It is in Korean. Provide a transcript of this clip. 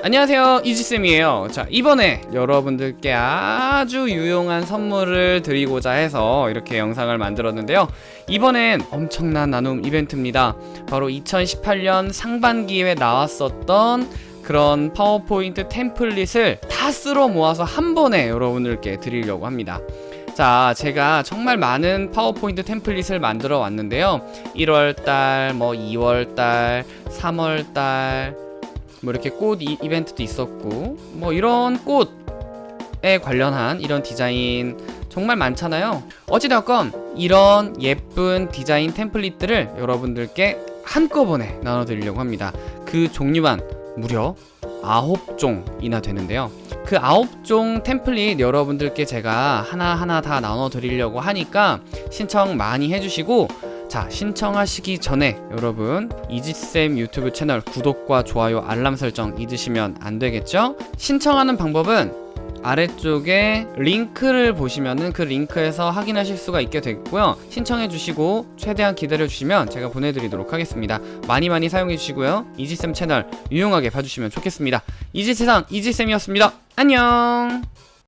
안녕하세요. 이지쌤이에요. 자 이번에 여러분들께 아주 유용한 선물을 드리고자 해서 이렇게 영상을 만들었는데요. 이번엔 엄청난 나눔 이벤트입니다. 바로 2018년 상반기에 나왔었던 그런 파워포인트 템플릿을 다 쓸어 모아서 한 번에 여러분들께 드리려고 합니다. 자 제가 정말 많은 파워포인트 템플릿을 만들어 왔는데요. 1월달 뭐 2월달 3월달 뭐 이렇게 꽃 이, 이벤트도 있었고 뭐 이런 꽃에 관련한 이런 디자인 정말 많잖아요. 어찌되었건 이런 예쁜 디자인 템플릿들을 여러분들께 한꺼번에 나눠드리려고 합니다. 그 종류만 무려 9종이나 되는데요. 그 9종 템플릿 여러분들께 제가 하나하나 다 나눠드리려고 하니까 신청 많이 해주시고 자 신청하시기 전에 여러분 이지쌤 유튜브 채널 구독과 좋아요 알람 설정 잊으시면 안 되겠죠? 신청하는 방법은 아래쪽에 링크를 보시면은 그 링크에서 확인하실 수가 있게 되고요. 신청해 주시고 최대한 기다려 주시면 제가 보내드리도록 하겠습니다. 많이 많이 사용해 주시고요. 이지쌤 채널 유용하게 봐주시면 좋겠습니다. 이지세상 이지쌤이었습니다. 안녕